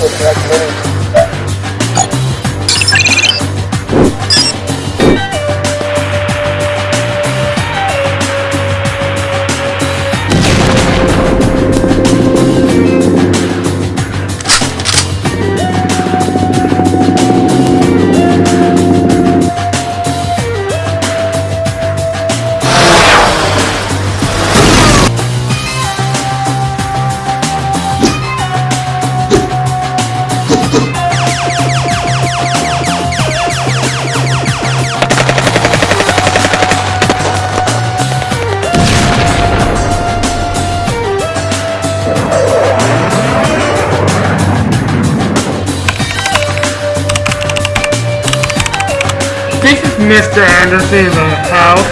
This is Mr. Anderson uh, in the house.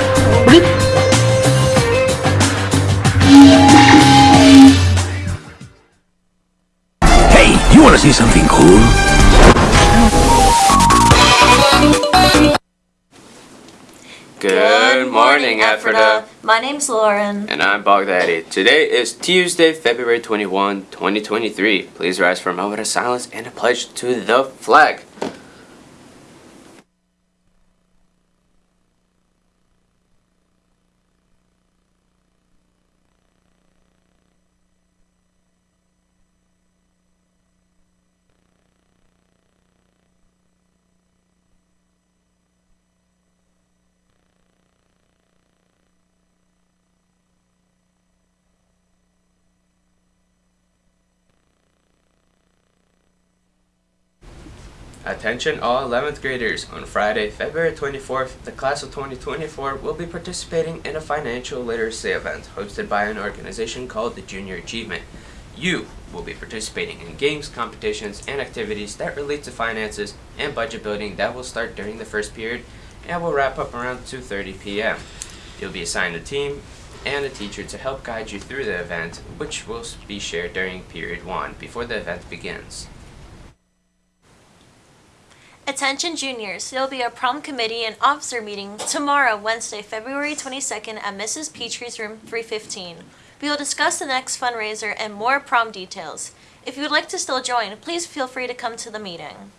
Hey, you want to see something cool? Good morning, Ephrata. My name's Lauren. And I'm Baghdadi. Today is Tuesday, February 21, 2023. Please rise for a moment of silence and a pledge to the flag. Attention all 11th graders. On Friday, February 24th, the class of 2024 will be participating in a financial literacy event hosted by an organization called the Junior Achievement. You will be participating in games, competitions, and activities that relate to finances and budget building that will start during the first period and will wrap up around 2.30 p.m. You'll be assigned a team and a teacher to help guide you through the event, which will be shared during period 1 before the event begins. Attention juniors, there will be a prom committee and officer meeting tomorrow, Wednesday, February 22nd at Mrs. Petrie's room 315. We will discuss the next fundraiser and more prom details. If you would like to still join, please feel free to come to the meeting.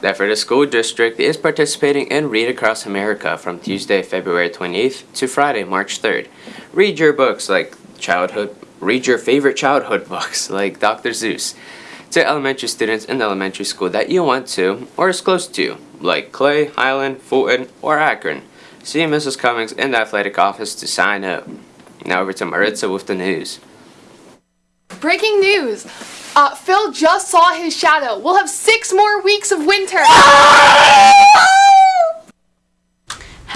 The Ephrata School District is participating in Read Across America from Tuesday, February 28th to Friday, March 3rd. Read your books like childhood, read your favorite childhood books like Dr. Seuss to elementary students in the elementary school that you went to or is close to, like Clay, Highland, Fulton, or Akron. See Mrs. Cummings in the athletic office to sign up. Now over to Maritza with the news. Breaking news! Uh, Phil just saw his shadow. We'll have six more weeks of winter.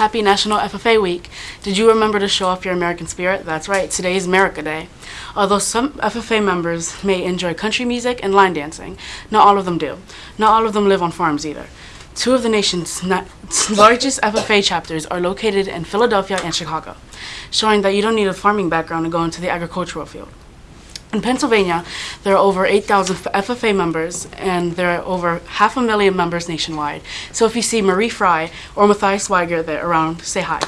Happy National FFA Week. Did you remember to show off your American spirit? That's right, today is America Day. Although some FFA members may enjoy country music and line dancing, not all of them do. Not all of them live on farms either. Two of the nation's largest FFA chapters are located in Philadelphia and Chicago, showing that you don't need a farming background to go into the agricultural field. In Pennsylvania, there are over 8,000 FFA members, and there are over half a million members nationwide. So if you see Marie Fry or Matthias Weiger there around, say hi.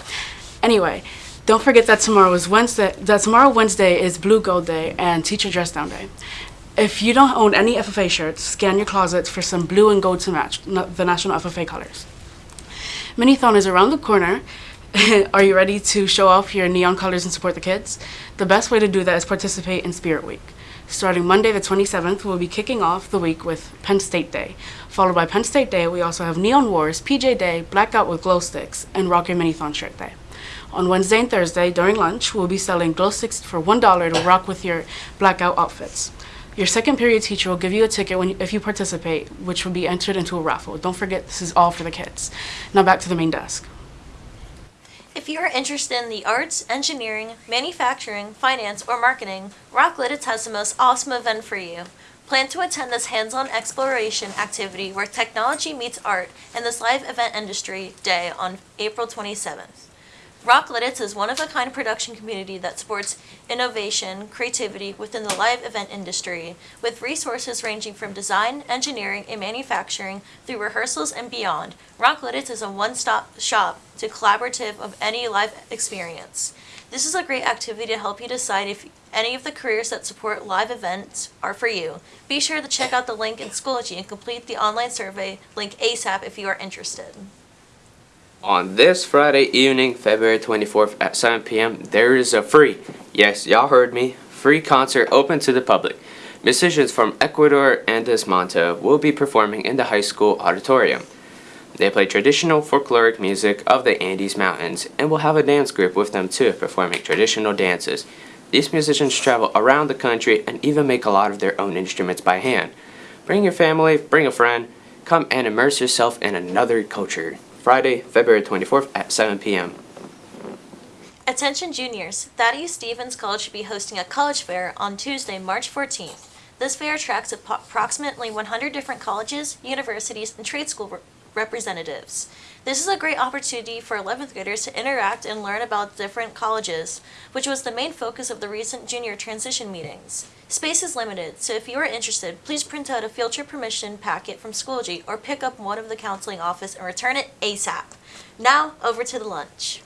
Anyway, don't forget that tomorrow is Wednesday. That tomorrow Wednesday is Blue Gold Day and Teacher Dress Down Day. If you don't own any FFA shirts, scan your closets for some blue and gold to match the national FFA colors. Minithon is around the corner. Are you ready to show off your neon colors and support the kids? The best way to do that is participate in Spirit Week. Starting Monday the 27th, we'll be kicking off the week with Penn State Day. Followed by Penn State Day, we also have Neon Wars, PJ Day, Blackout with Glow Sticks, and Rock Your Minithon Shirt Day. On Wednesday and Thursday, during lunch, we'll be selling glow sticks for $1 to rock with your blackout outfits. Your second period teacher will give you a ticket when, if you participate, which will be entered into a raffle. Don't forget, this is all for the kids. Now back to the main desk. If you are interested in the arts, engineering, manufacturing, finance, or marketing, Rock Lititz has the most awesome event for you. Plan to attend this hands-on exploration activity where technology meets art in this live event industry day on April 27th. Rock Lititz is one of a kind production community that supports innovation, creativity within the live event industry, with resources ranging from design, engineering, and manufacturing through rehearsals and beyond. Rock Lititz is a one-stop shop to collaborative of any live experience. This is a great activity to help you decide if any of the careers that support live events are for you. Be sure to check out the link in Schoology and complete the online survey link ASAP if you are interested. On this Friday evening, February 24th at 7 p.m., there is a free, yes, y'all heard me, free concert open to the public. Musicians from Ecuador and Desmonte will be performing in the high school auditorium. They play traditional folkloric music of the Andes Mountains and will have a dance group with them too, performing traditional dances. These musicians travel around the country and even make a lot of their own instruments by hand. Bring your family, bring a friend, come and immerse yourself in another culture. Friday, February 24th at 7 p.m. Attention juniors, Thaddeus Stevens College should be hosting a college fair on Tuesday, March 14th. This fair attracts approximately 100 different colleges, universities, and trade school representatives. This is a great opportunity for 11th graders to interact and learn about different colleges, which was the main focus of the recent junior transition meetings. Space is limited, so if you are interested, please print out a field trip permission packet from Schoology or pick up one of the counseling office and return it ASAP. Now, over to the lunch.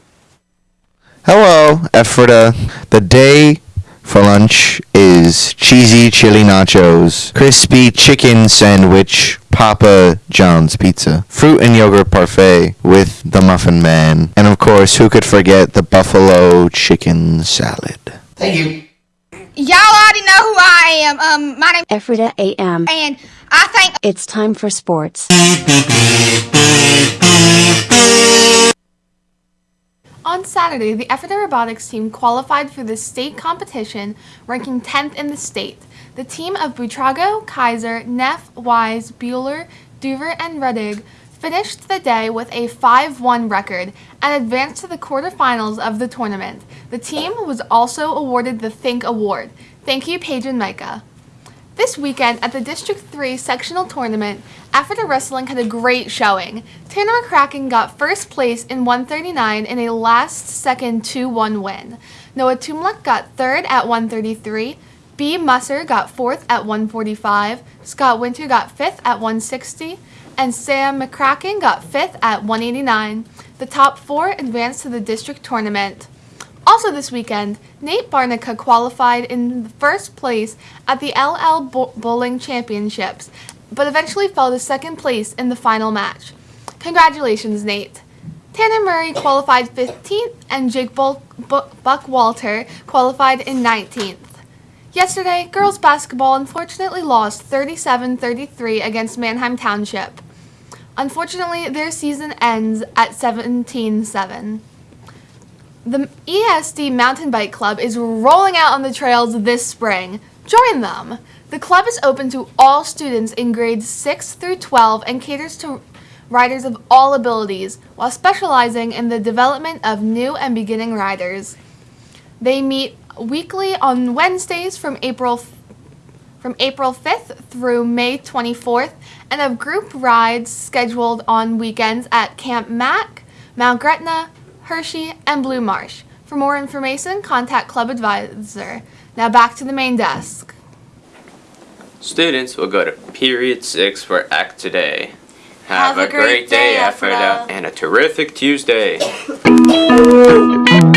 Hello, Ephrata. The day for lunch is cheesy chili nachos, crispy chicken sandwich, Papa John's pizza, fruit and yogurt parfait with the Muffin Man, and of course, who could forget the buffalo chicken salad? Thank you. Y'all already know who I am. Um, my name Ephrata AM. and I think It's time for sports. On Saturday, the Ephrata Robotics team qualified for the state competition, ranking 10th in the state. The team of Butrago, Kaiser, Neff, Wise, Bueller, Duver, and Ruddig finished the day with a 5-1 record and advanced to the quarterfinals of the tournament. The team was also awarded the Think Award. Thank you, Paige and Micah. This weekend at the District 3 sectional tournament, Ephrata Wrestling had a great showing. Tanner McCracken got first place in 139 in a last second 2 1 win. Noah Tumluck got third at 133. B. Musser got fourth at 145. Scott Winter got fifth at 160. And Sam McCracken got fifth at 189. The top four advanced to the district tournament. Also this weekend, Nate Barnica qualified in first place at the LL Bowling Championships, but eventually fell to second place in the final match. Congratulations, Nate. Tanner Murray qualified 15th, and Jake Buckwalter qualified in 19th. Yesterday, girls basketball unfortunately lost 37 33 against Manheim Township. Unfortunately, their season ends at 17 7. The ESD Mountain Bike Club is rolling out on the trails this spring. Join them! The club is open to all students in grades 6 through 12 and caters to riders of all abilities while specializing in the development of new and beginning riders. They meet weekly on Wednesdays from April from April 5th through May 24th and have group rides scheduled on weekends at Camp Mac, Mount Gretna, Hershey, and Blue Marsh. For more information, contact Club Advisor. Now back to the main desk. Students will go to period 6 for Act Today. Have a great day, Ephrata, Ephrata. and a terrific Tuesday.